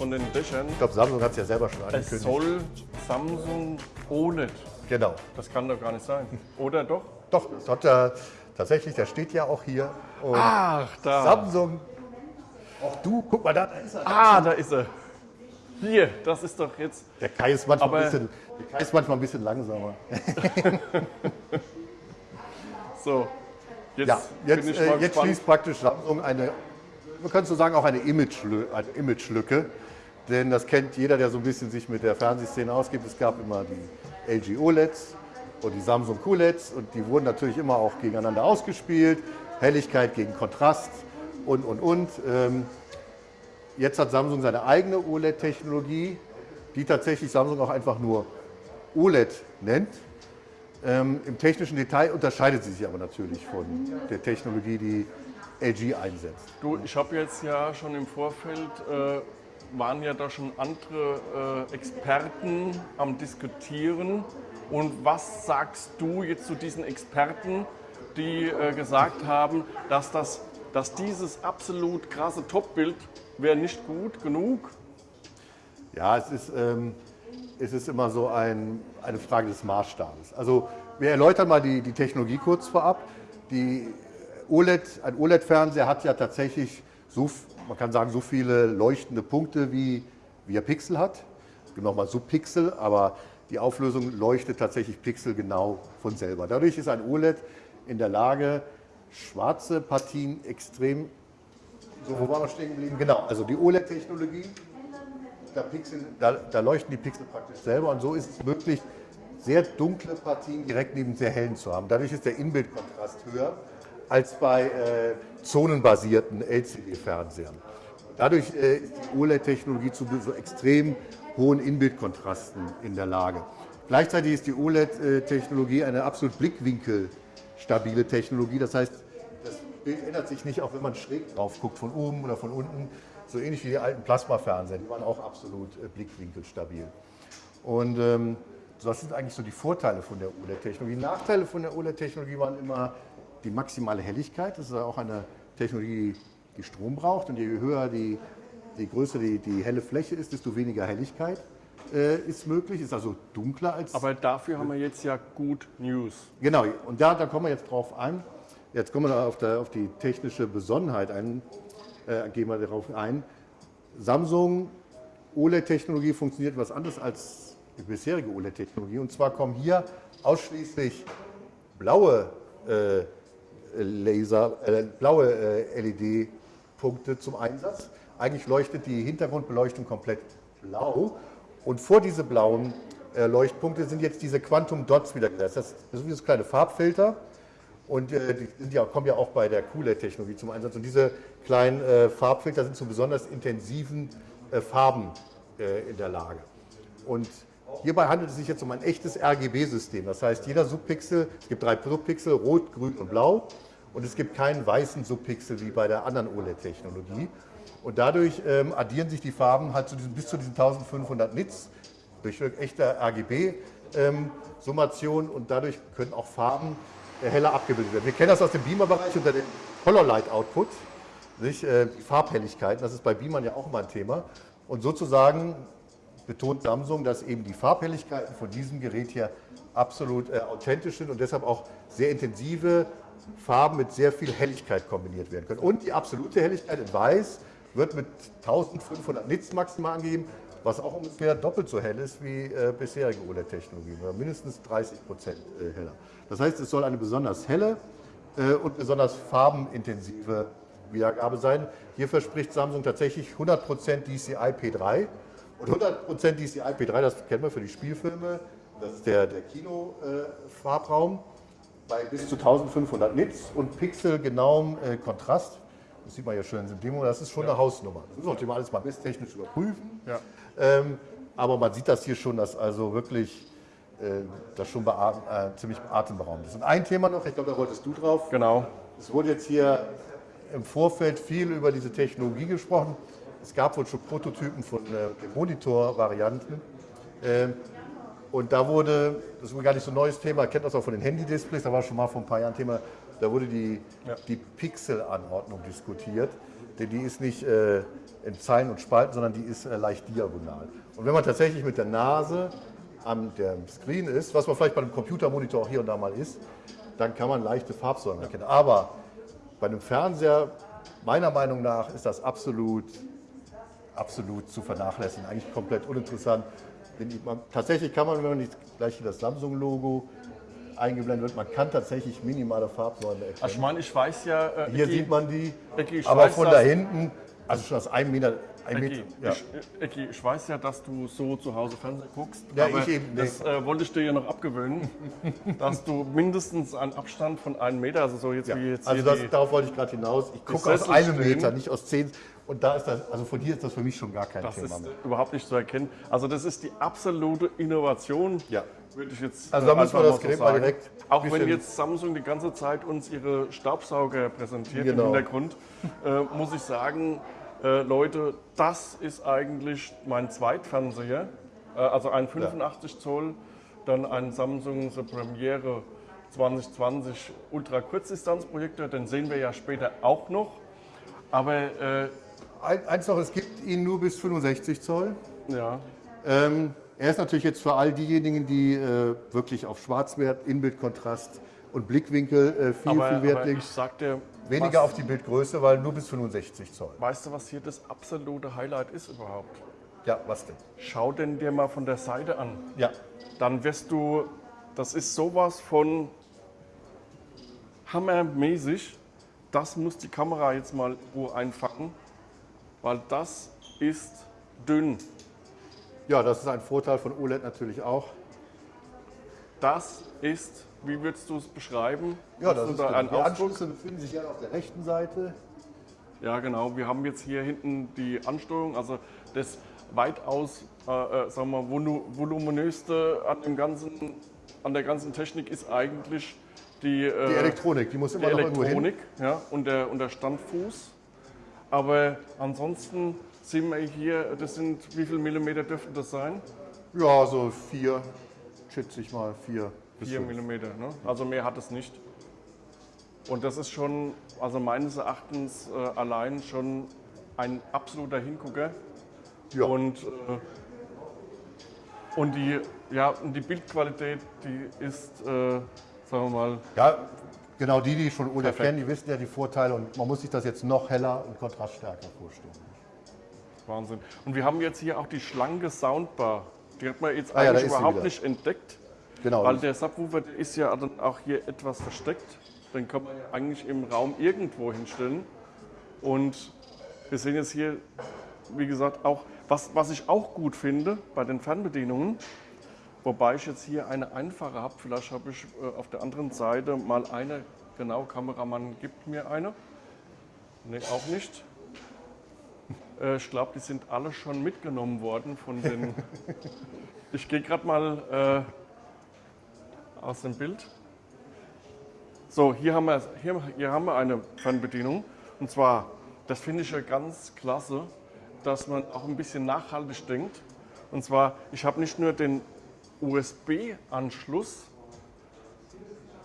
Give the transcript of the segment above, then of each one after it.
von den Dächern. Ich glaube, Samsung hat es ja selber schon Es angekündigt. soll Samsung OLED. genau. Das kann doch gar nicht sein. Oder doch? Doch, das hat ja tatsächlich, der steht ja auch hier. Und Ach, da. Samsung, auch du, guck mal, da ist er. Ah, da ist er. Hier, das ist doch jetzt. Der Kai ist manchmal, ein bisschen, der Kai ist manchmal ein bisschen langsamer. So. Jetzt, Ja, jetzt, äh, jetzt schließt praktisch Samsung eine, man könnte so sagen, auch eine Imagelücke, eine Imagelücke. Denn das kennt jeder, der so ein bisschen sich mit der Fernsehszene ausgibt. Es gab immer die LG OLEDs und die Samsung QLEDs und die wurden natürlich immer auch gegeneinander ausgespielt. Helligkeit gegen Kontrast und, und, und. Ähm, jetzt hat Samsung seine eigene OLED-Technologie, die tatsächlich Samsung auch einfach nur OLED nennt. Ähm, Im technischen Detail unterscheidet sie sich aber natürlich von der Technologie, die LG einsetzt. Du, ich habe jetzt ja schon im Vorfeld, äh, waren ja da schon andere äh, Experten am Diskutieren. Und was sagst du jetzt zu diesen Experten, die äh, gesagt haben, dass, das, dass dieses absolut krasse Topbild wäre nicht gut genug? Ja, es ist, ähm, es ist immer so ein, eine Frage des Maßstabes. Also wir erläutern mal die, die Technologie kurz vorab. Die OLED, ein OLED-Fernseher hat ja tatsächlich so, man kann sagen, so viele leuchtende Punkte, wie, wie er Pixel hat. Es gibt nochmal Subpixel, aber die Auflösung leuchtet tatsächlich pixelgenau von selber. Dadurch ist ein OLED in der Lage, schwarze Partien extrem so, wo waren wir stehen geblieben? Genau, also die OLED-Technologie, da, da, da leuchten die Pixel praktisch selber und so ist es möglich, sehr dunkle Partien direkt neben sehr hellen zu haben. Dadurch ist der Inbildkontrast höher als bei äh, zonenbasierten LCD-Fernsehern. Dadurch äh, ist die OLED-Technologie zu so extrem hohen Inbildkontrasten in der Lage. Gleichzeitig ist die OLED-Technologie eine absolut blickwinkelstabile Technologie. Das heißt, das Bild ändert sich nicht, auch wenn man schräg drauf guckt, von oben oder von unten. So ähnlich wie die alten Plasmafernseher, die waren auch absolut äh, blickwinkelstabil. Und ähm, das sind eigentlich so die Vorteile von der OLED-Technologie. Nachteile von der OLED-Technologie waren immer die maximale Helligkeit. Das ist ja auch eine Technologie, die Strom braucht. Und je höher die, je größer die, die helle Fläche ist, desto weniger Helligkeit äh, ist möglich. Ist also dunkler als Aber dafür haben wir jetzt ja gut News. Genau, und da, da kommen wir jetzt drauf ein. Jetzt kommen wir auf, der, auf die technische Besonnenheit ein, äh, gehen wir darauf ein. Samsung OLED-Technologie funktioniert was anderes als die bisherige OLED-Technologie. Und zwar kommen hier ausschließlich blaue äh, Laser, äh, blaue äh, LED-Punkte zum Einsatz. Eigentlich leuchtet die Hintergrundbeleuchtung komplett blau. Und vor diese blauen äh, Leuchtpunkte sind jetzt diese Quantum Dots wieder gesetzt. Das, sind wie so kleine Farbfilter. Und äh, die ja, kommen ja auch bei der QLED-Technologie zum Einsatz. Und diese kleinen äh, Farbfilter sind zu besonders intensiven äh, Farben in der Lage. Und hierbei handelt es sich jetzt um ein echtes RGB-System. Das heißt, jeder Subpixel, es gibt drei Subpixel, rot, grün und blau. Und es gibt keinen weißen Subpixel wie bei der anderen OLED-Technologie. Und dadurch ähm, addieren sich die Farben halt zu diesen, bis zu diesen 1500 Nits durch echte RGB-Summation und dadurch können auch Farben äh, heller abgebildet werden. Wir kennen das aus dem Beamer-Bereich unter dem Color Light Output, nicht? Äh, die Farbhelligkeiten, das ist bei Beamern ja auch immer ein Thema. Und sozusagen betont Samsung, dass eben die Farbhelligkeiten von diesem Gerät hier absolut äh, authentisch sind und deshalb auch sehr intensive Farben mit sehr viel Helligkeit kombiniert werden können. Und die absolute Helligkeit in Weiß wird mit 1500 Nits maximal angegeben, was auch ungefähr doppelt so hell ist wie äh, bisherige OLED-Technologien, oder mindestens 30 Prozent äh, heller. Das heißt, es soll eine besonders helle äh, und besonders farbenintensive Wiedergabe sein. Hier verspricht Samsung tatsächlich 100 Prozent DCI P3 und 100 Prozent DCI P3, das kennen wir für die Spielfilme, das ist der, der Kino-Farbraum bei bis zu 1500 Nits und pixelgenauem äh, Kontrast. Das sieht man ja schön in Demo, das ist schon eine Hausnummer. Das wir natürlich alles mal messtechnisch überprüfen. Ja. Ähm, aber man sieht das hier schon, dass also wirklich äh, das schon beatem, äh, ziemlich atemberaubend ist. Und ein Thema noch, ich glaube, da wolltest du drauf. Genau. Es wurde jetzt hier im Vorfeld viel über diese Technologie gesprochen. Es gab wohl schon Prototypen von äh, Monitor-Varianten. Ähm, und da wurde, das ist gar nicht so ein neues Thema, kennt das auch von den Handy-Displays, da war schon mal vor ein paar Jahren Thema, da wurde die, Ja. die Pixel-Anordnung diskutiert. Denn die ist nicht äh, in Zeilen und Spalten, sondern die ist äh, leicht diagonal. Und wenn man tatsächlich mit der Nase an dem Screen ist, was man vielleicht bei einem Computermonitor auch hier und da mal ist, dann kann man leichte Farbsäulen erkennen. Aber bei einem Fernseher, meiner Meinung nach, ist das absolut, absolut zu vernachlässigen, eigentlich komplett uninteressant. Man, tatsächlich kann man, wenn man nicht gleich hier das Samsung-Logo eingeblendet wird, man kann tatsächlich minimale Farbsäulen erkennen. Also ich meine, ich weiß ja... Äh, hier Ecki, sieht man die, Ecki, aber von da hinten, also schon aus einem Meter Ecki, ja. ich, Ecki, ich weiß ja, dass du so zu Hause Fernsehen guckst. Ja, ich eben nicht. Das äh, wollte ich dir ja noch abgewöhnen, dass du mindestens einen Abstand von einem Meter, also so jetzt ja. wie jetzt Also das, darauf wollte ich gerade hinaus. Ich gucke aus einem Meter, nicht aus zehn. Und da ist das, also von hier ist das für mich schon gar kein das Thema mehr. Das ist überhaupt nicht zu erkennen. Also das ist die absolute Innovation, ja. würde ich jetzt Also da müssen wir das Gerät so mal direkt... Auch wenn jetzt Samsung die ganze Zeit uns ihre Staubsauger präsentiert genau. im Hintergrund, äh, muss ich sagen, äh, Leute, das ist eigentlich mein Zweitfernseher, äh, also ein 85 ja. Zoll, dann ein Samsung The Premiere 2020 Ultra Kurzdistanzprojektor, den sehen wir ja später auch noch. Aber äh, eins noch, es gibt ihn nur bis 65 Zoll. Ja. Ähm, er ist natürlich jetzt für all diejenigen, die äh, wirklich auf Schwarzwert, Inbildkontrast und Blickwinkel äh, viel, aber, viel Wert sagte, Weniger auf die Bildgröße, weil nur bis 65 Zoll. Weißt du, was hier das absolute Highlight ist überhaupt? Ja, was denn? Schau den dir mal von der Seite an. Ja. Dann wirst du, das ist sowas von hammermäßig. Das muss die Kamera jetzt mal einfangen weil das ist dünn. Ja, das ist ein Vorteil von OLED natürlich auch. Das ist, wie würdest du es beschreiben? Ja, das ist da ein Die Anschlüsse befinden sich ja auf der rechten Seite. Ja, genau. Wir haben jetzt hier hinten die Ansteuerung, also das weitaus, äh, äh sagen wir, voluminöste an, dem ganzen, an der ganzen Technik ist eigentlich die, äh, die Elektronik. Die muss immer die Elektronik. Ja, und der, und der Standfuß. Aber ansonsten sehen wir hier, das sind, wie viele Millimeter dürften das sein? Ja, so vier, schätze ich mal, vier. Vier Millimeter, ne? also mehr hat es nicht. Und das ist schon, also meines Erachtens äh, allein schon ein absoluter Hingucker. Ja. Und, äh, und, die, ja, und die Bildqualität, die ist, äh, sagen wir mal. Ja, Genau, die, die schon OLED kennen, die wissen ja die Vorteile und man muss sich das jetzt noch heller und kontraststärker vorstellen. Wahnsinn. Und wir haben jetzt hier auch die schlanke Soundbar. Die hat man jetzt ah, eigentlich ja, überhaupt nicht entdeckt. Genau. Weil der Subwoofer der ist ja dann auch hier etwas versteckt. Den kann man ja eigentlich im Raum irgendwo hinstellen. Und wir sehen jetzt hier, wie gesagt, auch, was, was ich auch gut finde bei den Fernbedienungen, Wobei ich jetzt hier eine einfache habe. Vielleicht habe ich äh, auf der anderen Seite mal eine. Genau, Kameramann gibt mir eine. Ne, auch nicht. Äh, ich glaube, die sind alle schon mitgenommen worden von den. ich gehe gerade mal äh, aus dem Bild. So, hier haben, wir, hier, hier haben wir eine Fernbedienung. Und zwar, das finde ich ja ganz klasse, dass man auch ein bisschen nachhaltig denkt. Und zwar, ich habe nicht nur den USB-Anschluss.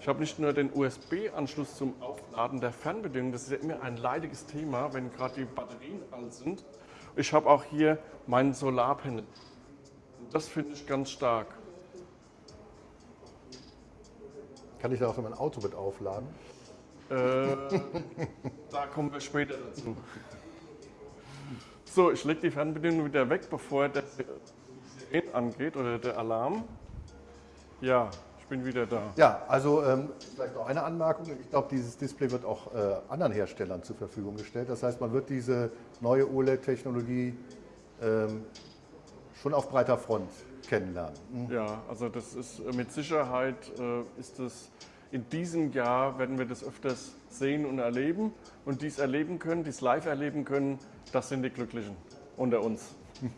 Ich habe nicht nur den USB-Anschluss zum Aufladen der Fernbedienung, das ist immer ein leidiges Thema, wenn gerade die Batterien alt sind. Ich habe auch hier meinen Solarpanel. Das finde ich ganz stark. Kann ich da auch mein Auto mit aufladen? Äh, da kommen wir später dazu. So, ich lege die Fernbedienung wieder weg, bevor der angeht oder der Alarm. Ja, ich bin wieder da. Ja, also ähm, vielleicht noch eine Anmerkung. Ich glaube, dieses Display wird auch äh, anderen Herstellern zur Verfügung gestellt. Das heißt, man wird diese neue OLED-Technologie ähm, schon auf breiter Front kennenlernen. Mhm. Ja, also das ist äh, mit Sicherheit äh, ist es in diesem Jahr werden wir das öfters sehen und erleben und dies erleben können, dies live erleben können, das sind die Glücklichen unter uns.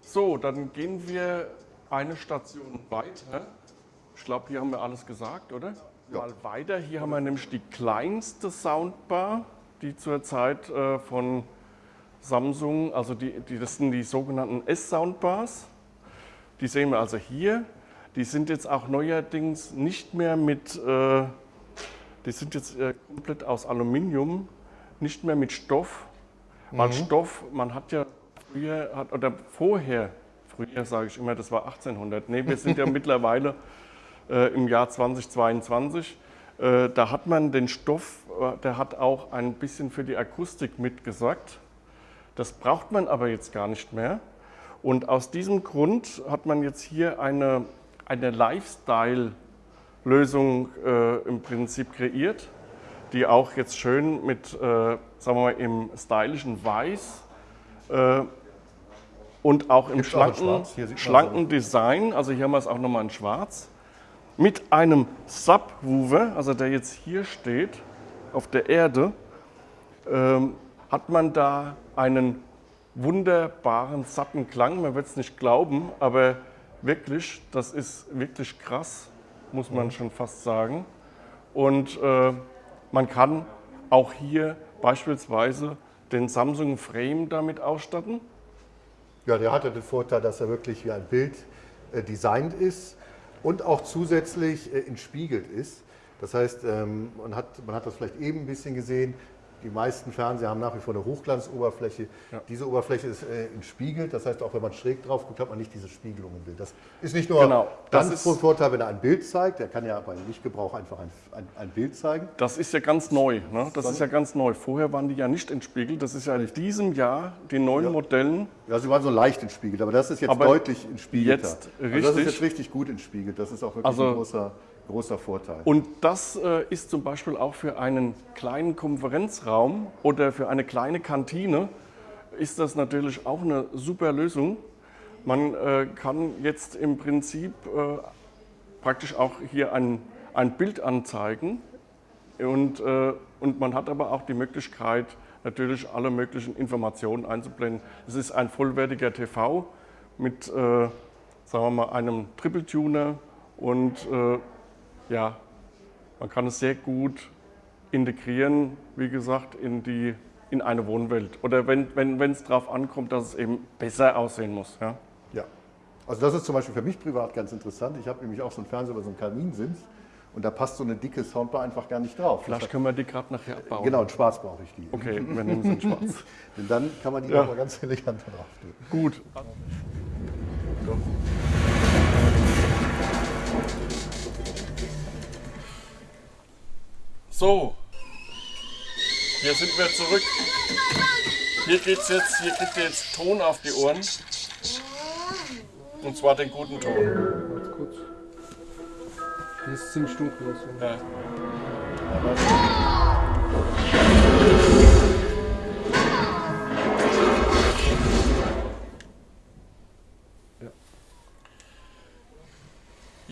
So, dann gehen wir eine Station weiter. Ich glaube, hier haben wir alles gesagt, oder? Ja. Mal weiter. Hier haben wir nämlich die kleinste Soundbar, die zurzeit äh, von Samsung, also die, die, das sind die sogenannten S-Soundbars. Die sehen wir also hier. Die sind jetzt auch neuerdings nicht mehr mit, äh, die sind jetzt äh, komplett aus Aluminium, nicht mehr mit Stoff, Weil Stoff, man hat ja früher, hat, oder vorher, früher sage ich immer, das war 1800. Nee, wir sind ja mittlerweile äh, im Jahr 2022. Äh, da hat man den Stoff, äh, der hat auch ein bisschen für die Akustik mitgesorgt. Das braucht man aber jetzt gar nicht mehr. Und aus diesem Grund hat man jetzt hier eine, eine Lifestyle-Lösung äh, im Prinzip kreiert, die auch jetzt schön mit, äh, sagen wir mal, im stylischen Weiß äh, und auch im schlanken, schlanken Design, also hier haben wir es auch nochmal in Schwarz, mit einem Subwoofer, also der jetzt hier steht, auf der Erde, ähm, hat man da einen wunderbaren, satten Klang. Man wird es nicht glauben, aber wirklich, das ist wirklich krass, muss man schon fast sagen. Und äh, man kann auch hier beispielsweise den Samsung Frame damit ausstatten. Ja, der hatte den Vorteil, dass er wirklich wie ein Bild äh, designt ist und auch zusätzlich äh, entspiegelt ist. Das heißt, ähm, man, hat, man hat das vielleicht eben ein bisschen gesehen, die meisten Fernseher haben nach wie vor eine Hochglanzoberfläche. Ja. Diese Oberfläche ist äh, entspiegelt, das heißt, auch wenn man schräg drauf guckt, hat man nicht diese Spiegelung im Bild. Das ist nicht nur Genau, das dann ist- von Vorteil, wenn er ein Bild zeigt, der kann ja beim Lichtgebrauch einfach ein, ein, ein Bild zeigen. Das ist ja ganz neu. Ne? Das ist ja ganz neu. Vorher waren die ja nicht entspiegelt. Das ist ja in diesem Jahr den neuen Modellen. Ja, sie waren so leicht entspiegelt, aber das ist jetzt Aber deutlich entspiegelter. jetzt Also das ist richtig. jetzt richtig gut entspiegelt. Das ist auch wirklich Also- ein großer, großer Vorteil. Und das äh, ist zum Beispiel auch für einen kleinen Konferenzraum oder für eine kleine Kantine ist das natürlich auch eine super Lösung. Man äh, kann jetzt im Prinzip äh, praktisch auch hier ein, ein Bild anzeigen und, äh, und man hat aber auch die Möglichkeit, natürlich alle möglichen Informationen einzublenden. Es ist ein vollwertiger TV mit, äh, sagen wir mal, einem Triple Tuner und äh, ja, man kann es sehr gut integrieren, wie gesagt, in, die, in eine Wohnwelt. Oder wenn es wenn, darauf ankommt, dass es eben besser aussehen muss. Ja? Ja. Also das ist zum Beispiel für mich privat ganz interessant. Ich habe nämlich auch so einen Fernseher über so einen Kaminsims und da passt so eine dicke Soundbar einfach gar nicht drauf. Vielleicht können wir die gerade nachher abbauen. Genau, in schwarz brauche ich die. Okay, wir nehmen sie in schwarz. Denn dann kann man die Ja. mal ganz elegant drauf tun. Gut. So, hier sind wir zurück. Hier geht's jetzt, hier kriegt ihr jetzt Ton auf die Ohren. Und zwar den guten Ton. Warte kurz. Hier ist ziemlich dunkel. deswegen. Ja.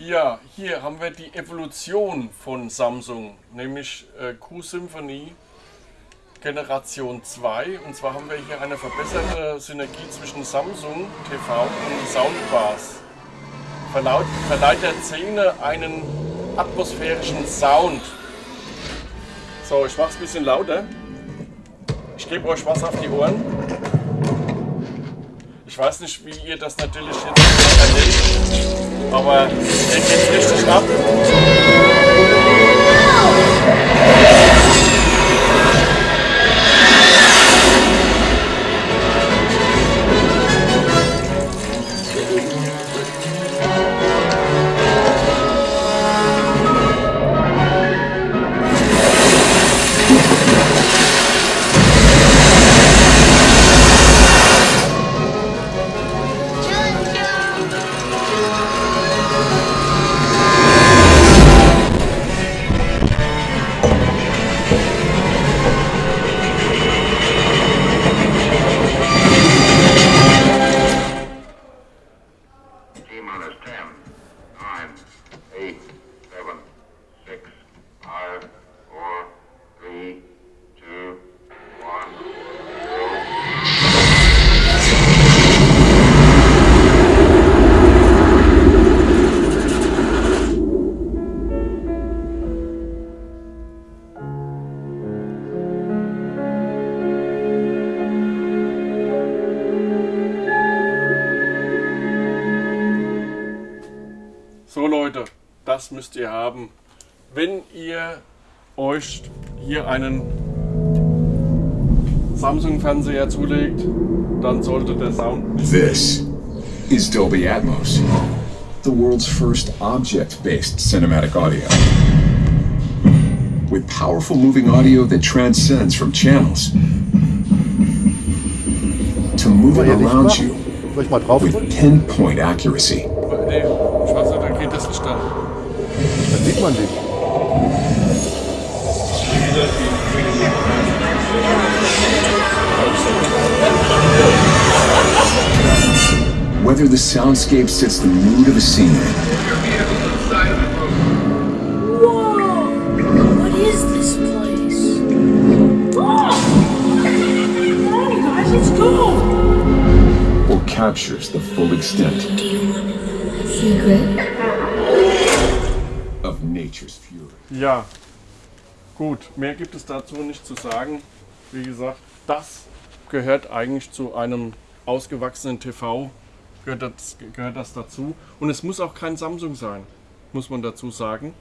Ja, hier haben wir die Evolution von Samsung, nämlich äh, Q-Symphony Generation 2. Und zwar haben wir hier eine verbesserte Synergie zwischen Samsung TV und Soundbars. Verlaut, verleiht der Szene einen atmosphärischen Sound. So, ich mache es ein bisschen lauter. Ich gebe euch was auf die Ohren. Ich weiß nicht, wie ihr das natürlich jetzt erlebt, aber der geht richtig ab. Das müsst ihr haben. Wenn ihr euch hier einen Samsung-Fernseher zulegt, dann sollte der Sound This is Dolby Atmos, the world's first object based cinematic audio. With powerful moving audio that transcends from channels to moving around you with pinpoint accuracy. Dann sieht. Whether the soundscape sets the mood of a scene Whoa! What is this place? Oh! Come guys, let's go! or captures the full extent Do you want to know a secret? Ja, gut, mehr gibt es dazu nicht zu sagen. Wie gesagt, das gehört eigentlich zu einem ausgewachsenen TV, gehört das, gehört das dazu. Und es muss auch kein Samsung sein, muss man dazu sagen.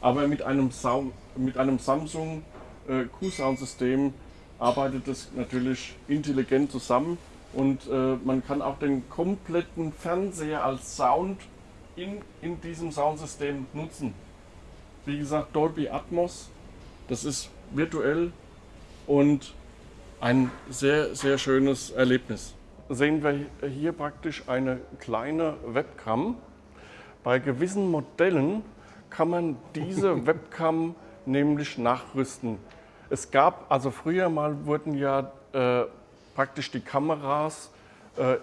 Aber mit einem, Sau- mit einem Samsung äh, Q-Sound-System arbeitet es natürlich intelligent zusammen und äh, man kann auch den kompletten Fernseher als Sound in, in diesem Soundsystem nutzen. Wie gesagt, Dolby Atmos, das ist virtuell und ein sehr, sehr schönes Erlebnis. Sehen wir hier praktisch eine kleine Webcam. Bei gewissen Modellen kann man diese Webcam nämlich nachrüsten. Es gab, also früher mal wurden ja äh, praktisch die Kameras äh,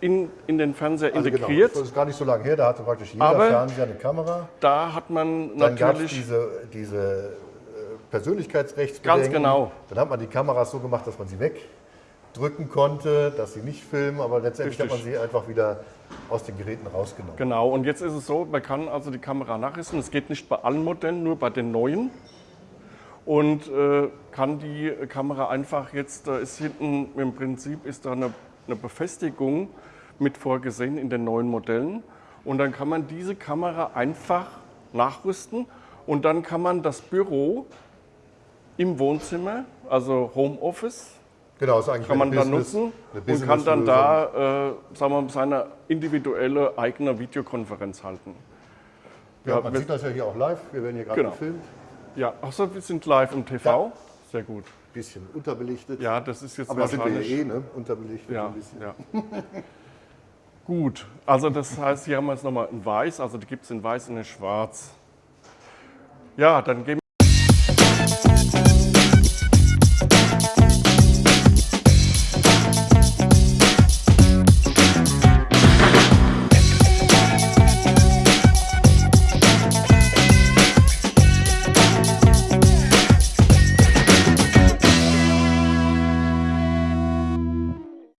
in, in den Fernseher Also genau, integriert. das ist gar nicht so lange her, da hatte praktisch jeder Aber- Fernseher eine Kamera. Da hat man Dann natürlich diese, diese äh, Persönlichkeitsrechtsbedenken. Ganz genau. Dann hat man die Kameras so gemacht, dass man sie wegdrücken konnte, dass sie nicht filmen, aber letztendlich hat man Richtig. sie einfach wieder aus den Geräten rausgenommen. Genau, und jetzt ist es so, man kann also die Kamera nachrüsten. Es geht nicht bei allen Modellen, nur bei den neuen. Und äh, kann die Kamera einfach jetzt, da ist hinten im Prinzip ist da eine, eine Befestigung mit vorgesehen in den neuen Modellen. Und dann kann man diese Kamera einfach nachrüsten und dann kann man das Büro im Wohnzimmer, also Homeoffice, Genau, ist eigentlich kann man eine dann Business- nutzen und kann dann da, äh, sagen wir seine individuelle eigene Videokonferenz halten. Ja, Ja, man wir- sieht das ja hier auch live. Wir werden hier gerade Genau. gefilmt. Ja, achso, wir sind live im TV. Sehr gut. Bisschen unterbelichtet. Ja, das ist jetzt aber sind wir ja eh, ne? Unterbelichtet ja, ein bisschen. ja. gut, also das heißt, hier haben wir jetzt nochmal in weiß, also die gibt es in weiß und in schwarz. Ja, dann gehen